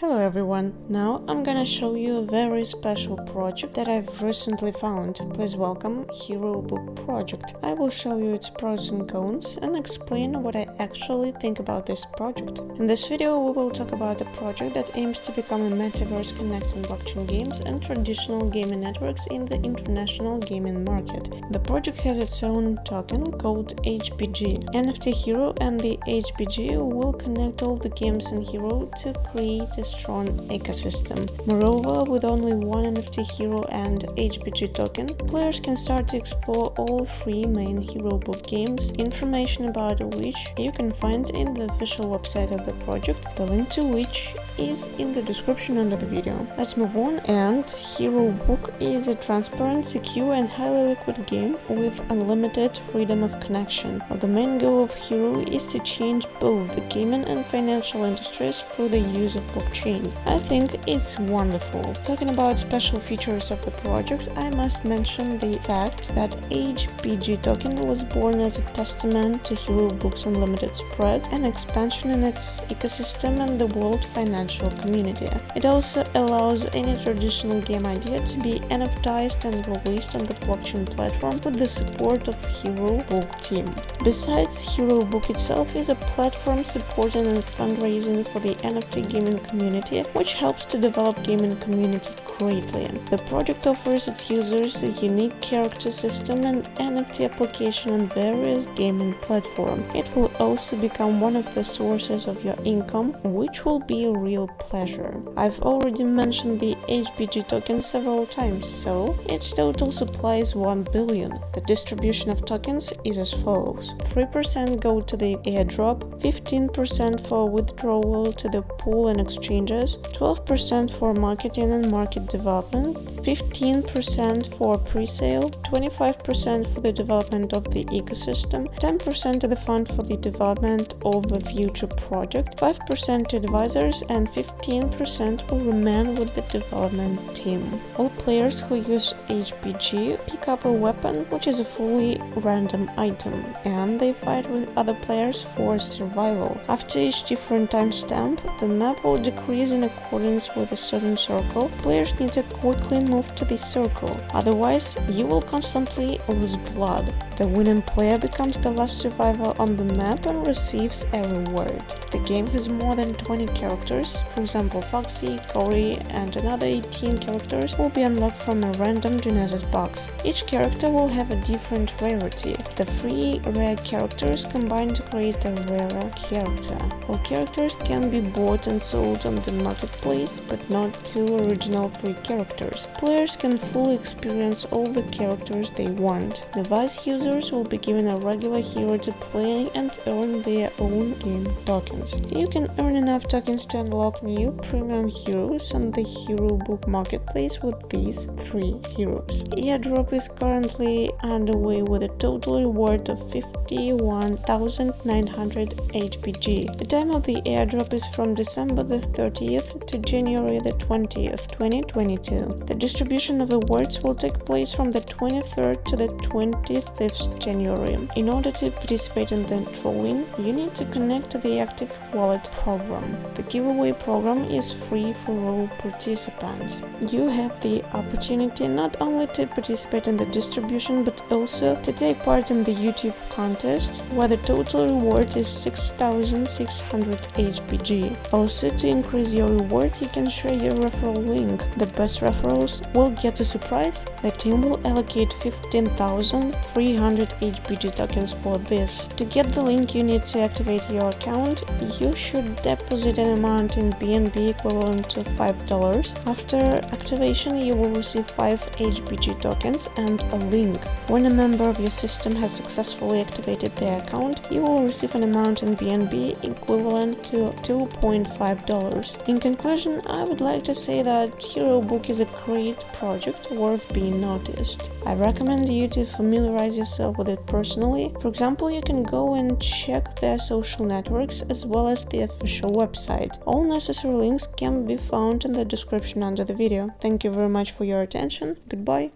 Hello everyone, now I'm gonna show you a very special project that I've recently found. Please welcome Hero Book Project. I will show you its pros and cons and explain what I actually think about this project. In this video we will talk about a project that aims to become a metaverse connecting blockchain games and traditional gaming networks in the international gaming market. The project has its own token called HBG. NFT Hero and the HBG will connect all the games in Hero to create a strong ecosystem. Moreover, with only one NFT hero and HBG token, players can start to explore all three main Hero Book games, information about which you can find in the official website of the project, the link to which is in the description under the video. Let's move on and Hero Book is a transparent, secure and highly liquid game with unlimited freedom of connection. The main goal of Hero is to change both the gaming and financial industries through the use of blockchain I think it's wonderful. Talking about special features of the project, I must mention the fact that HBG token was born as a testament to Hero Books Unlimited spread and expansion in its ecosystem and the world financial community. It also allows any traditional game idea to be NFTized and released on the blockchain platform with the support of Hero Book team. Besides, Hero Book itself is a platform supporting and fundraising for the NFT gaming community community, which helps to develop gaming community greatly. The project offers its users a unique character system and NFT application on various gaming platforms. It will also become one of the sources of your income, which will be a real pleasure. I've already mentioned the HBG token several times, so its total supply is 1 billion. The distribution of tokens is as follows. 3% go to the airdrop, 15% for withdrawal to the pool and exchanges, 12% for marketing and market development, 15% for pre-sale, 25% for the development of the ecosystem, 10% to the fund for the development of a future project, 5% to advisors, and 15% will remain with the development team. All players who use HBG pick up a weapon, which is a fully random item, and they fight with other players for survival. After each different timestamp, the map will decrease in accordance with a certain circle, players need to quickly move to this circle, otherwise you will constantly lose blood. The winning player becomes the last survivor on the map and receives a reward. The game has more than 20 characters, for example Foxy, Cory and another 18 characters will be unlocked from a random Genesis box. Each character will have a different rarity. The three rare characters combine to create a rarer character. All characters can be bought and sold on the marketplace, but not two original free characters. Players can fully experience all the characters they want. Device users will be given a regular hero to play and earn their own game tokens. You can earn enough tokens to unlock new premium heroes on the Hero Book marketplace with these three heroes. Airdrop is currently underway with a total reward of 51,900 HBG. The time of the airdrop is from December the 30th 30th to January the 20th, 2022. The distribution of awards will take place from the 23rd to the 25th January. In order to participate in the drawing, you need to connect to the Active Wallet program. The giveaway program is free for all participants. You have the opportunity not only to participate in the distribution but also to take part in the YouTube contest where the total reward is 6600 HBG. Also to increase your reward, you can share your referral link. The best referrals will get a surprise. The team will allocate 15,300 HBG tokens for this. To get the link you need to activate your account, you should deposit an amount in BNB equivalent to $5. After activation, you will receive 5 HBG tokens and a link. When a member of your system has successfully activated their account, you will receive an amount in BNB equivalent to $2.5. In conclusion, I would like to say that Hero Book is a great project worth being noticed. I recommend you to familiarize yourself with it personally. For example, you can go and check their social networks as well as the official website. All necessary links can be found in the description under the video. Thank you very much for your attention. Goodbye.